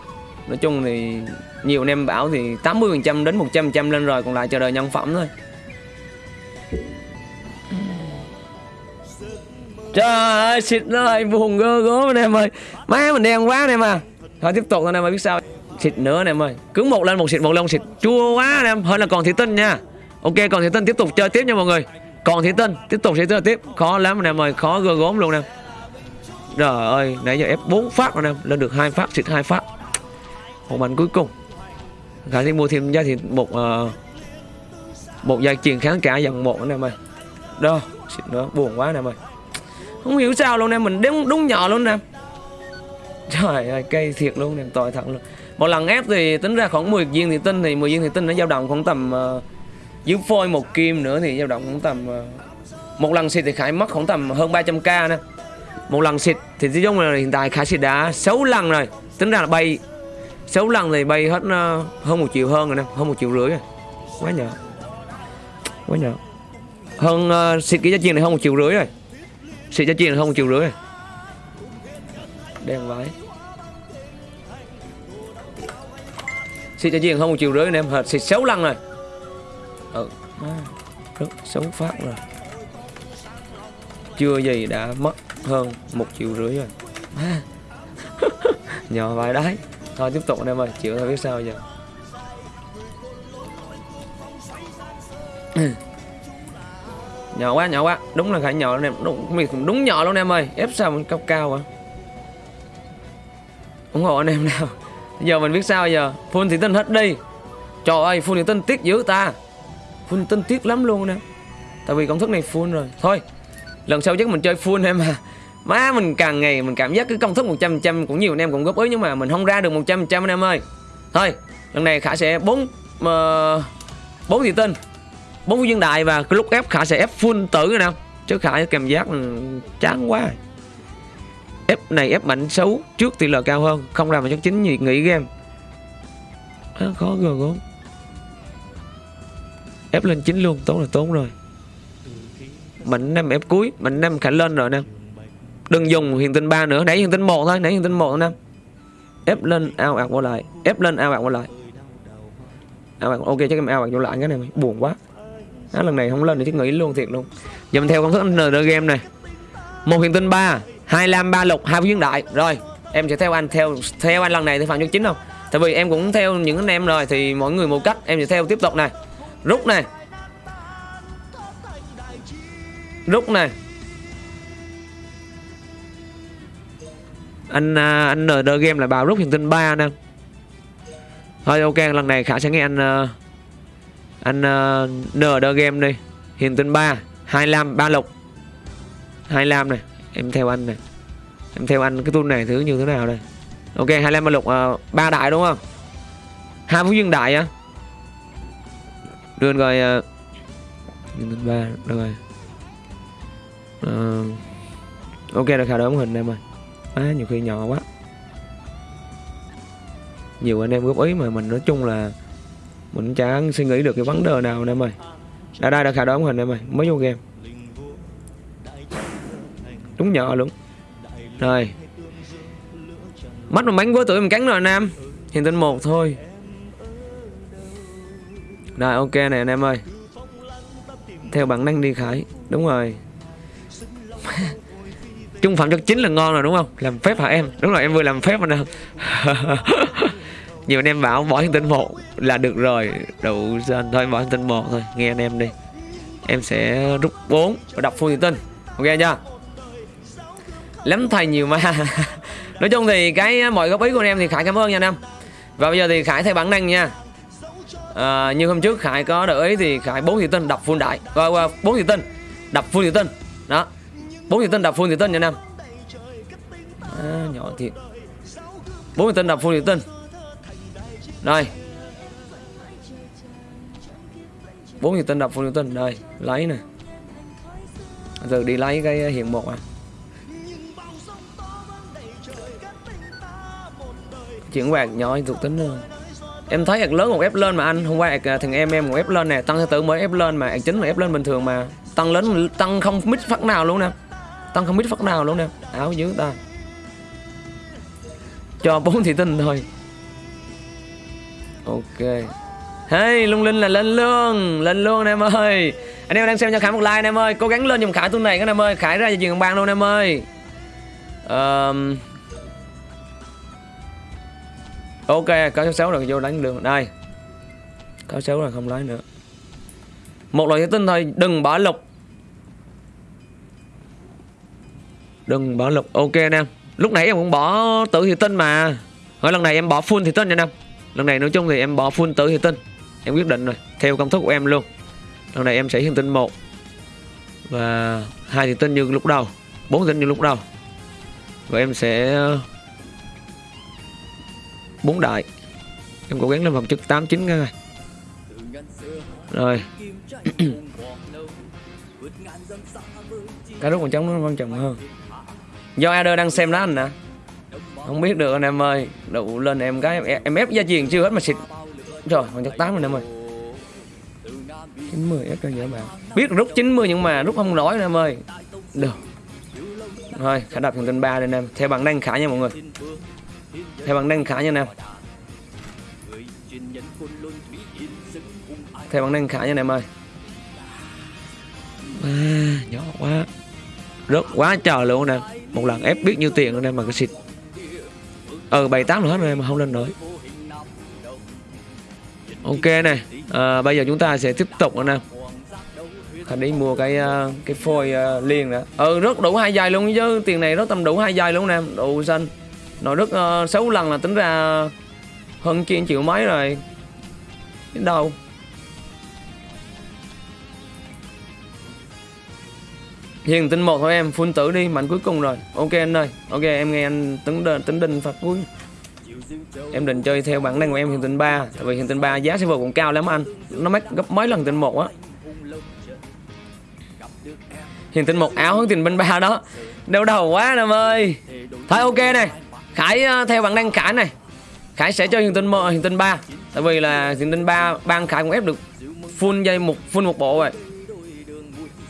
Nói chung thì nhiều anh em bảo thì 80% đến 100% lên rồi còn lại chờ đợi nhân phẩm thôi. Trời ơi, xịt rồi, buồn gơ gớm anh em ơi. Má mình đen quá anh em à. Thôi tiếp tục anh em ơi, biết sao. Xịt nữa anh em ơi. Cứ một lên một xịt, một lên một xịt. Chua quá anh em, hơn là còn thị tinh nha. Ok, còn thị tinh tiếp tục chơi tiếp nha mọi người. Còn thị tinh, tiếp tục sẽ chơi tiếp Khó lắm anh em ơi, khó gơ gốm luôn anh em. Trời ơi, nãy giờ ép 4 phát anh em Lên được hai phát, xịt hai phát. Một mảnh cuối cùng. Khả thi mua thêm giá thì một uh, Một dây chuyền kháng cả dòng một anh em ơi. Đó, xịt nữa, buồn quá anh em ơi. Không hiểu sao luôn em mình đúng đúng nhỏ luôn nè trời ơi cây thiệt luôn em tội thật luôn một lần ép thì tính ra khoảng 10 viên thủy tinh thì 10 viên thủy tinh nó dao động khoảng tầm uh, dưới phôi một kim nữa thì dao động khoảng tầm uh, một lần xịt thì khải mất khoảng tầm hơn 300k nè. Một lần xịt thì nói chung là hiện tại khải xịt đã 6 lần rồi tính ra là bay. 6 lần thì bay hết uh, hơn một triệu hơn rồi nè hơn một triệu rưỡi rồi. Quá nhỏ quá nhỏ hơn uh, xịt cái giá tiền này hơn một triệu rưỡi rồi. Xịt giá tiền này hơn một triệu rưỡi rồi. Đen vãi. Xịt giá chiên hơn một triệu rưỡi anh em hết xịt 6 lần rồi. Ừ. Má, rất xấu phát rồi. Chưa gì đã mất hơn một triệu rưỡi rồi. Má. nhỏ vài đáy. Thôi tiếp tục anh em ơi chịu thôi biết sao giờ. Nhỏ quá nhỏ quá. Đúng là khải nhỏ luôn em. Đúng mình đúng nhỏ luôn em ơi. Ép sao mình cao cao à ủng hộ anh em nào giờ mình biết sao giờ? Phun thì tinh hết đi. Trời ơi, phun thì tinh tiếc dữ ta. Phun tinh tiếc lắm luôn nè. Tại vì công thức này phun rồi. Thôi, lần sau chắc mình chơi full em à. Má, mình càng ngày mình cảm giác cái công thức 100 trăm cũng nhiều anh em cũng góp ý nhưng mà mình không ra được 100 trăm anh em ơi. Thôi, lần này khả sẽ bốn ờ, bốn thị tinh bốn viên đại và cái lúc ép khả sẽ ép full tử rồi nè. Chứ khả cảm giác chán quá ép này ép mạnh xấu trước tỷ lệ cao hơn không làm mà chắc chính nhiệt nghỉ game. Khó gần gốm ép lên chín luôn tốn là tốn rồi. Mạnh năm ép cuối mạnh năm khả lên rồi nè. Đừng dùng hiện tinh ba nữa nãy hiện tinh một thôi nãy hiện tinh một nè. Ép lên ao ạt qua lại. Ép lên ao ạt qua lại. Ao ạt ok chắc em ao ạt vô lại cái này mày buồn quá. Á, lần này không lên thì chắc nghỉ luôn thiệt luôn. Giờ mình theo công thức ND game này. Một hiện tinh ba hai lam ba lục, hai viên đại rồi, em sẽ theo anh, theo theo anh lần này thì phạm nhân chính không? Tại vì em cũng theo những anh em rồi, thì mỗi người một cách, em sẽ theo tiếp tục này. Rút này. Rút này. Anh à, anh anh ND game là bảo rút hiền tinh ba nè. Thôi, ok, lần này khả sẽ nghe anh à, anh à, nờ ND game đi. Hiện tinh ba, hai lam ba lục. Hai lam này em theo anh này. Em theo anh cái tool này thứ như thế nào đây? Ok hai lam ba lục uh, ba đại đúng không? Hai phú dương đại á. Đưa rồi uh, hiền tinh ba rồi uh, ờ. ok là khả đóng hình em ơi. Á nhiều khi nhỏ quá. Nhiều anh em góp ý mà mình nói chung là mình chẳng suy nghĩ được cái vấn đề nào nè em ơi. Đây đây đã khả đóng hình em ơi. Mới vô game đúng nhỏ luôn. Rồi. Mắt mà bánh của tuổi mình cắn rồi anh em hiện tinh một thôi. Rồi, ok này anh em ơi. Theo bản năng đi khải. Đúng rồi. Trung phẩm chất chính là ngon rồi, đúng không? Làm phép hả em? Đúng rồi, em vừa làm phép anh em nhiều anh em bảo bỏ hiện tinh một là được rồi. Đủ dân thôi, bỏ hiện tinh một thôi. Nghe anh em đi. Em sẽ rút 4 và đọc full hiện tinh. Ok chưa? Lắm thầy nhiều mà. Nói chung thì cái à, mọi góp ý của anh em thì khải cảm ơn nha anh em. Và bây giờ thì khải thay bản năng nha. À, như hôm trước khải có đợi ý thì khải bốn hiền tinh đọc full đại. Và qua bốn hiền tinh đọc full hiền tinh. Đó. Bốn hiền tinh đọc full hiền tinh nha anh em. À, nhỏ thiệt. Bốn hiền tinh đọc full hiền tinh. Rồi. Bốn hiền tinh đọc full hiền tinh. Rồi lấy nè. Giờ đi lấy cái à, hiện một à. Chuyển quạt nhỏ thuộc tính hơn em thấy ạc lớn một ép lên mà anh hôm qua ạc à, thằng em em một ép lên nè tăng thứ tự mới ép lên mà ạc chính là ép lên bình thường mà tăng lớn tăng không mít phát nào luôn nè. Tăng không mít phát nào luôn nè. Áo dưới ta. Cho bốn thị tinh thôi. Ok. Hey lung linh là lên lương lên lương em ơi. Anh em đang xem cho khải một like em ơi. Cố gắng lên dùng khải tuần này các em ơi. Khải ra cho chuyện bàn luôn em ơi. Um, ok cá số sáu rồi vô đánh đường. Đây. Cá số là không lấy nữa. Một loại thủy tinh thôi đừng bỏ lục. Đừng bỏ lục. Ok anh em lúc nãy em cũng bỏ tử thủy tinh mà. Hỏi lần này em bỏ full thủy tinh nha anh em lần này nói chung thì em bỏ full tử thủy tinh. Em quyết định rồi, theo công thức của em luôn. Lần này em sẽ hiển tinh một và hai thủy tinh như lúc đầu, bốn thủy tinh như lúc đầu. Và em sẽ bốn đại. Em cố gắng lên vòng chức tám chín ngay rồi. Cái rút còn trống nó quan trọng hơn. Do Ader đang xem đó anh nè. Không biết được anh em ơi. Đủ lên em cái em, em ép gia truyền chưa hết mà xịt. Rồi còn chắc tám rồi anh em ơi. 90 ép cho dễ bạn. Biết rút 90 nhưng mà rút không nổi anh em ơi. Được. Rồi khả đập thành tên ba anh em. Theo bạn đang khả nha mọi người theo bằng năng khá nha anh em theo bằng năng khá nha anh em ơi à, nhỏ quá. Rất quá trời luôn nè. Một lần ép biết nhiêu tiền luôn nè mà cái xịt. Ờ bảy tám nữa hết rồi mà không lên nổi. Ok này. À, bây giờ chúng ta sẽ tiếp tục nữa nè. Thành đi mua cái ờ, cái phôi ờ, liền nữa ừ rất đủ hai giày luôn chứ. Tiền này rất tầm đủ hai giày luôn nè. Đủ xanh nội rất uh, 6 lần là tính ra hơn chín triệu mấy rồi. Đến đâu? Hiền tinh một thôi em phun tử đi mạnh cuối cùng rồi. Ok anh ơi ok em nghe anh tính đền tính đinh phạt cuối em định chơi theo bản năng của em hiền tinh 3 tại vì hiền tinh 3 giá server cũng cao lắm anh. Nó mắc gấp mấy lần tinh một á. Hiền tinh một áo hướng tiền bên ba đó. Đau đầu quá em ơi. Thôi ok này khải ờ, theo bản năng khải này. Khải sẽ cho hiền tinh mơ hiền tinh ba. Tại vì là hiền tinh ba ban khải cũng ép được full dây một, full một bộ rồi.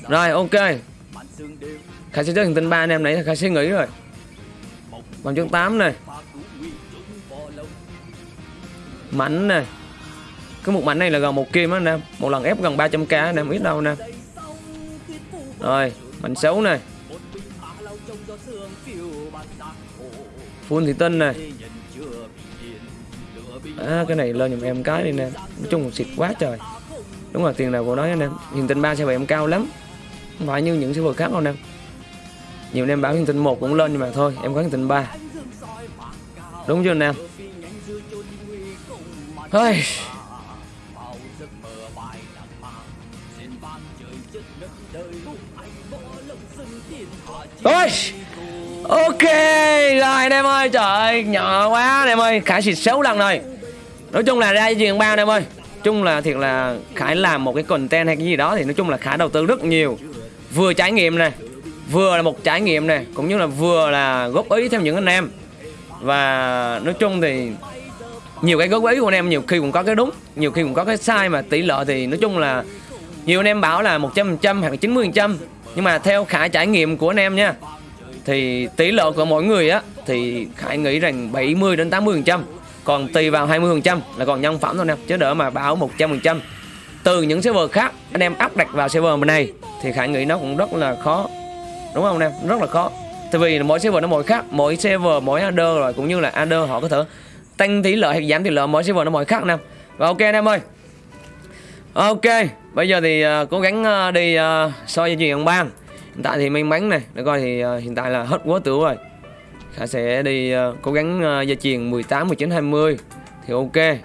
Rồi, ok. Khải sẽ cho hiền tinh ba anh em nãy khải sẽ nghĩ rồi. Bằng chương 8 này. Mảnh này. Cái một mảnh này là gần một kim á anh em. Một lần ép gần 300k anh em, ít đâu anh em. Rồi, mảnh xấu này full thủy tinh này. À, cái này lên giùm em cái đi nè. Nói chung xịt quá trời. Đúng là tiền nào của nói anh em. Hiền tinh ba xe bảy em cao lắm. Không phải như những server khác đâu anh em. Nhiều anh em bảo nhìn tinh một cũng lên nhưng mà thôi em có hiền tinh ba. Đúng chưa anh em? Hơi. Ôi Ok, Rồi anh em ơi, Trời ơi, Nhỏ quá anh em ơi, Khải xịt 6 lần rồi. Nói chung là ra chuyện bao anh em ơi. Chung là thiệt là Khải làm một cái content hay cái gì đó Thì nói chung là Khải đầu tư rất nhiều. Vừa trải nghiệm này Vừa là một trải nghiệm này Cũng như là vừa là góp ý theo những anh em. Và nói chung thì nhiều cái góp ý của anh em nhiều khi cũng có cái đúng, nhiều khi cũng có cái sai mà tỷ lệ thì nói chung là nhiều anh em bảo là 100% hoặc là 90% nhưng mà theo khải trải nghiệm của anh em nha thì tỷ lệ của mỗi người á thì khải nghĩ rằng 70 đến 80% còn tùy vào 20% là còn nhân phẩm thôi nè chứ đỡ mà bảo 100% từ những server khác anh em áp đặt vào server này thì khải nghĩ nó cũng rất là khó. Đúng không anh em rất là khó. Tại vì mỗi server nó mỗi khác mỗi server mỗi adder rồi cũng như là adder họ có thể tăng tỷ lệ hay giảm tỷ lệ mỗi server nó mỗi khác nè. Và ok anh em ơi. Ok bây giờ thì uh, cố gắng uh, đi ờ, uh, soi chuyện chuyền ban hiện tại thì may mắn này để coi thì uh, hiện tại là hết quá tử rồi. Khả sẽ đi uh, cố gắng uh, truyền 18 19 20 thì ok.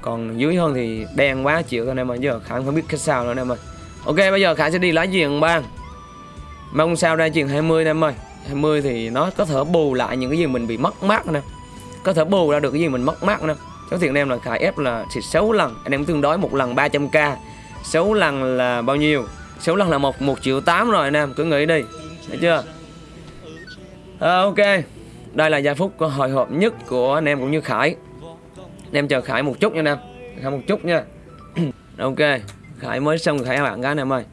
Còn dưới hơn thì đen quá chịu thôi anh em ơi giờ khả không biết cách sao nữa anh em ơi ok bây giờ khả sẽ đi lá truyền ban mong sao ra truyền 20 anh em ơi. 20 thì nó có thể bù lại những cái gì mình bị mất mát nè. Có thể bù ra được cái gì mình mất mát nè. Số tiền anh em là khải ép là xịt 6 lần anh em tương đối một lần 300k 6 lần là bao nhiêu? 6 lần là một một triệu tám rồi anh em cứ nghĩ đi. Thấy chưa? À, ok. Đây là giây phút hồi hộp nhất của anh em cũng như khải. Anh em chờ khải một chút nha anh em. Khải một chút nha. Ok. Khải mới xong khải bạn gái anh em ơi.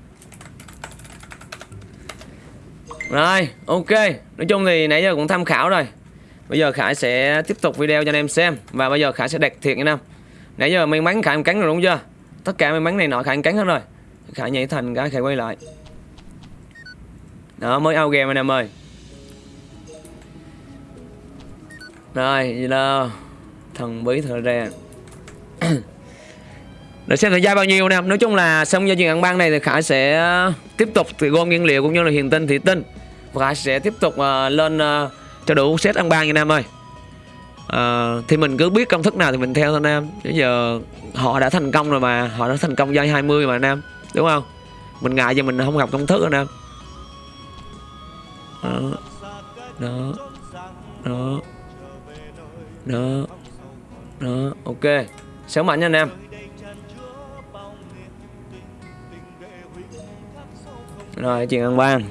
Rồi ok. Nói chung thì nãy giờ cũng tham khảo rồi. Bây giờ Khải sẽ tiếp tục video cho anh em xem. Và bây giờ Khải sẽ đặt thiệt nha Nam Nãy giờ may mắn Khải em cắn rồi đúng chưa? Tất cả may mắn này nọ Khải em cắn hết rồi. Khải nhảy thành cái Khải quay lại. Đó mới out game anh em ơi. Rồi là Thần bí thời ra. Để xem thời gian bao nhiêu nè. Nói chung là xong giao chuyện ăn ban này thì Khải sẽ uh, tiếp tục thì gom nguyên liệu cũng như là hiền tinh thị tinh Và Khải sẽ tiếp tục uh, lên uh, cho đủ set ăn ban nha anh em ơi. Uh, thì mình cứ biết công thức nào thì mình theo thôi anh em. Bây giờ họ đã thành công rồi mà họ đã thành công giai 20 mà anh em đúng không? Mình ngại cho mình không học công thức nữa nè. Đó. Đó. Đó. Đó. Đó. Ok. Sớm mạnh nha anh em. Rồi chuyện ăn ban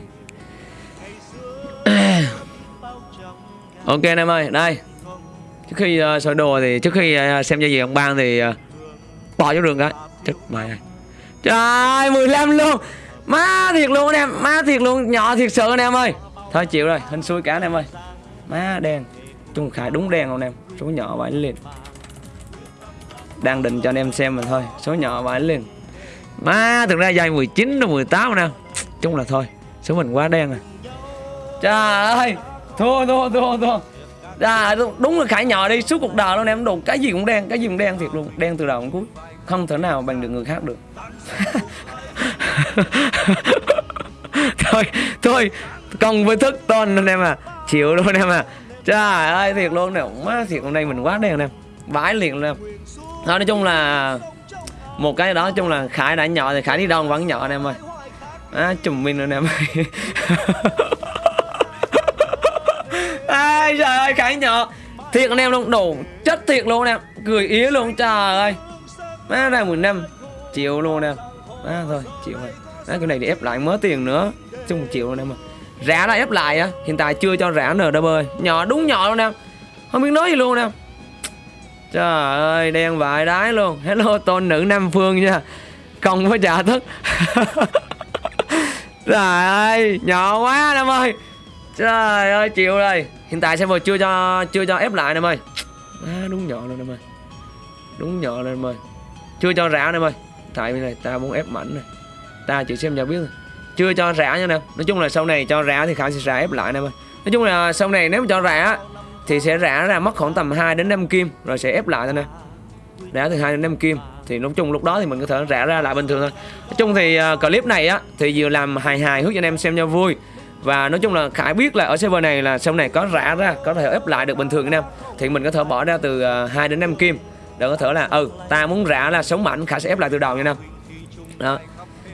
ok anh em ơi đây. Trước khi uh, soi đồ thì trước khi uh, xem giao diện ông ban thì uh, bỏ vô đường cái. Chết mày trời 15 luôn. Má thiệt luôn anh em má thiệt luôn nhỏ thiệt sự anh em ơi. Thôi chịu rồi hình xui cả anh em ơi. Má đen trung khải đúng đen không anh em? Số nhỏ vãi liền đang định cho anh em xem mà thôi số nhỏ vãi liền má thực ra dây 19 rồi 18 anh em chung là thôi số mình quá đen rồi trời ơi thua thua thua thua. À, đúng là khải nhỏ đi suốt cuộc đời luôn em đồ cái gì cũng đen cái gì cũng đen thiệt luôn đen từ đầu đến cuối không thể nào bằng được người khác được. Thôi thôi còn với thức tôn anh em à chịu luôn em à. Trời ơi thiệt luôn nè má thiệt hôm nay mình quá đen em vãi liền luôn em. Nói chung là một cái đó chung là khải đã nhỏ thì khải đi đâu vẫn nhỏ anh em ơi. À, chùm mình anh em ơi. À, trời ơi khải nhỏ thiệt anh em luôn đồ chất thiệt luôn em cười ý luôn trời ơi má ra mười năm luôn em má thôi chịu rồi. Má cái này để ép lại mớ tiền nữa. Chung triệu luôn em rã đã ép lại á hiện tại chưa cho rã nờ đâu ơi nhỏ đúng nhỏ luôn em không biết nói gì luôn em Trời ơi đen vải đái luôn. Hello tôn nữ Nam Phương nha. Không có trả thức. Trời ơi Nhỏ quá em ơi. Trời ơi chịu rồi. Hiện tại server chưa cho chưa cho ép lại em ơi. À, Đúng nhỏ luôn em ơi. Đúng nhỏ luôn em ơi. Chưa cho rã em ơi. Tại vì này ta muốn ép mạnh này. Ta chỉ xem cho biết thôi. Chưa cho rã nha em Nói chung là sau này cho rã thì Khải sẽ rã ép lại em ơi. Nói chung là sau này nếu mà cho rã thì sẽ rã ra mất khoảng tầm 2 đến 5 kim rồi sẽ ép lại thôi nè. Rã từ 2 đến 5 kim thì nói chung lúc đó thì mình có thể rã ra lại bình thường thôi. Nói chung thì uh, clip này á thì vừa làm hài hài hướng cho anh em xem cho vui. Và nói chung là Khải biết là ở server này là sau này có rã ra có thể ép lại được bình thường anh em. Thì mình có thể bỏ ra từ à, uh, 2 đến 5 kim đừng có thể là ừ ta muốn rã là sống mạnh khả sẽ ép lại từ đầu nha anh đó.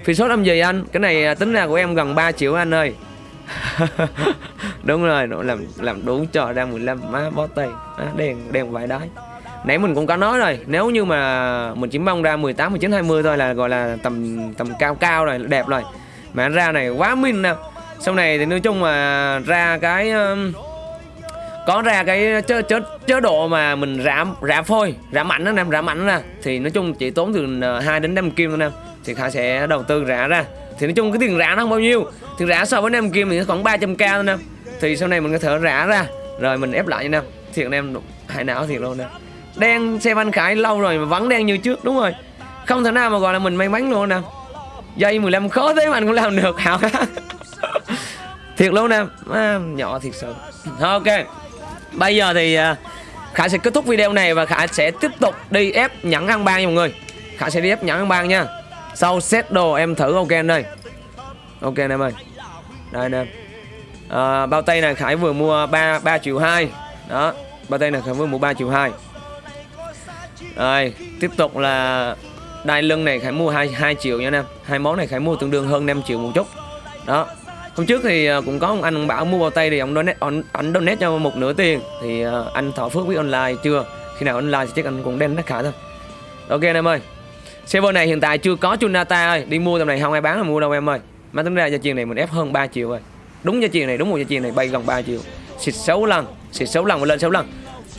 Phi số âm gì anh? Cái này à, tính ra của em gần 3 triệu anh ơi. Đúng rồi làm làm đủ trò ra 15 má bó tay à, đèn đèn vài đái. Nãy mình cũng có nói rồi nếu như mà mình chỉ mong ra 18 19 20 thôi là gọi là tầm tầm cao cao rồi đẹp rồi. Mà anh ra này quá minh nè. Sau này thì nói chung mà ra cái uh, có ra cái chế, chế, chế độ mà mình rã rã phôi rã mạnh đó nè rã mạnh đó nè. Thì nói chung chỉ tốn từ ờ, 2 đến 5 kim thôi nè thì Khải sẽ đầu tư rã ra. Thì nói chung cái tiền rã nó không bao nhiêu. Tiền rã so với 5 kim thì nó khoảng 300k thôi nè thì sau này mình có thể rã ra rồi mình ép lại nha em. Thiệt em hại não thiệt luôn nè đen xem anh Khải lâu rồi mà vẫn đen như trước đúng rồi. Không thể nào mà gọi là mình may mắn luôn nè dây 15 khó thế mà anh cũng làm được hảo thiệt luôn nè à, nhỏ thiệt sự. Ok bây giờ thì à, Khải sẽ kết thúc video này và Khải sẽ tiếp tục đi ép nhẫn ăn ban nha mọi người. Khải sẽ đi ép nhẫn ăn ban nha. Sau set đồ em thử ok anh đây ok anh em ơi. Đây anh em à, bao tay này Khải vừa mua 3 3 triệu 2 đó bao tay này Khải vừa mua 3 triệu 2 rồi tiếp tục là đai lưng này Khải mua 2, 2 triệu nha anh em. Hai món này Khải mua tương đương hơn 5 triệu một chút. Đó hôm trước thì ờ, cũng có ông anh ông bảo mua bao tay thì ông donate ông, anh donate cho một nửa tiền. Thì à, anh thọ phước biết online chưa? Khi nào online thì chắc anh cũng đem nó khả thôi. Ok anh em ơi server này hiện tại chưa có Chunata ơi. Đi mua tầm này không ai bán là mua đâu em ơi. Mà tính ra gia chiền này mình ép hơn 3 triệu rồi. Đúng gia chiền này đúng một gia chiền này bay gần 3 triệu. Xịt 6 lần xịt 6 lần và lên 6 lần.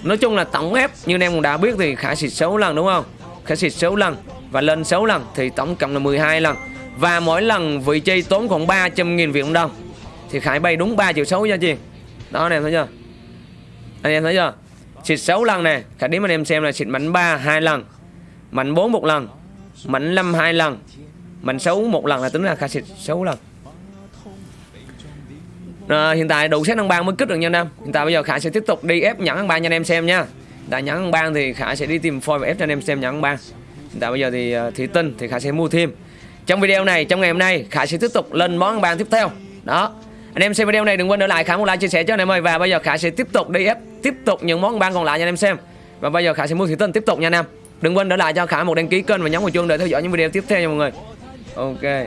Nói chung là tổng ép như anh em cũng đã biết thì khả xịt 6 lần đúng không? Khả xịt 6 lần và lên 6 lần thì tổng cộng là 12 lần và mỗi lần vị chi tốn khoảng 300.000 Việt Nam đồng thì Khải bay đúng 3 triệu 6 gia chị. Đó anh em thấy chưa? Anh em thấy chưa? Xịt 6 lần này Khải đếm anh em xem là xịt mảnh 3 2 lần Mảnh 4 một lần Mảnh 5 2 lần Mảnh 6 một lần là tính là Khải xịt 6 lần. À, hiện tại đủ xét ăn ban mới kích được nha anh em. Hiện tại bây giờ Khải sẽ tiếp tục đi ép nhẫn ăn ban cho anh em xem nha. Tại nhẫn ăn ban thì Khải sẽ đi tìm phôi và ép cho anh em xem nhẫn ăn ban hiện tại bây giờ thì ờ, uh, thị tinh thì Khải sẽ mua thêm trong video này, trong ngày hôm nay, khả sẽ tiếp tục lên món ăn ban tiếp theo. Đó. Anh em xem video này, đừng quên để lại, khả một like, chia sẻ cho anh em ơi. Và bây giờ khả sẽ tiếp tục đi ép, tiếp tục những món ăn ban còn lại cho anh em xem. Và bây giờ khả sẽ mua thủy tinh tiếp tục nha anh em. Đừng quên để lại cho khả một đăng ký kênh và nhấn vào chuông để theo dõi những video tiếp theo nha mọi người. Ok.